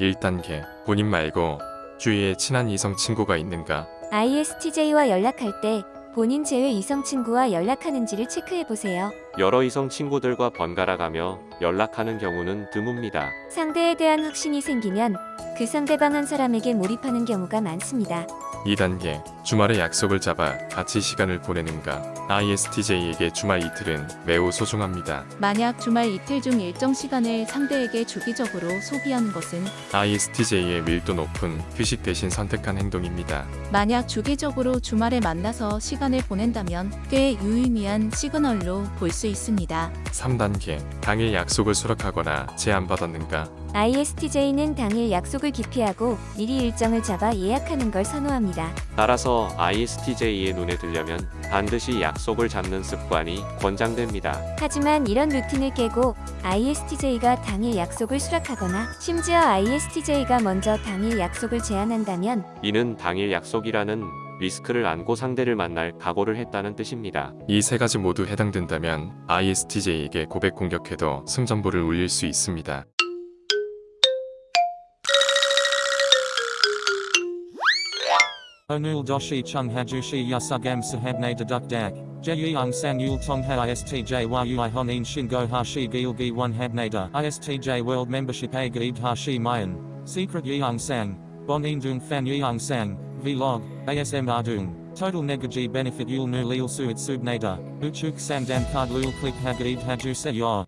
1단계 본인 말고 주위에 친한 이성 친구가 있는가 ISTJ와 연락할 때 본인 제외 이성 친구와 연락하는지를 체크해 보세요. 여러 이성 친구들과 번갈아 가며 연락하는 경우는 드뭅니다. 상대에 대한 확신이 생기면 그 상대방 한 사람에게 몰입하는 경우가 많습니다. 2단계 주말에 약속을 잡아 같이 시간을 보내는가 ISTJ에게 주말 이틀은 매우 소중합니다. 만약 주말 이틀 중 일정 시간을 상대에게 주기적으로 소비하는 것은 ISTJ의 밀도 높은 휴식 대신 선택한 행동입니다. 만약 주기적으로 주말에 만나서 시간을 보낸다면 꽤 유의미한 시그널로 볼 수 있습니다. 3단계 당일 약속을 수락하거나 제안받았는가 ISTJ는 당일 약속을 기피하고 미리 일정을 잡아 예약하는 걸 선호합니다. 따라서 ISTJ의 눈에 들려면 반드시 약속을 잡는 습관이 권장됩니다. 하지만 이런 루틴을 깨고 ISTJ가 당일 약속을 수락하거나 심지어 ISTJ가 먼저 당일 약속을 제안한다면 이는 당일 약속이라는 리스크를 안고 상대를 만날 각오를 했다는 뜻입니다. 이 세 가지 모두 해당된다면 ISTJ에게 고백 공격해도 승전보를 울릴 수 있습니다. Chung hajushi yasugam sahabne deduk dak. Jeyung sang yul tong ha istj yui honin shingo hashi gilgi one habnada. Istj world membership a gaib hashi mayan. Secret indung fan yeung sang. Vlog. ASM ardung. Total negaji benefit yul nu lil suit subnada. Uchuk sang dam card lul click hagaib haju se.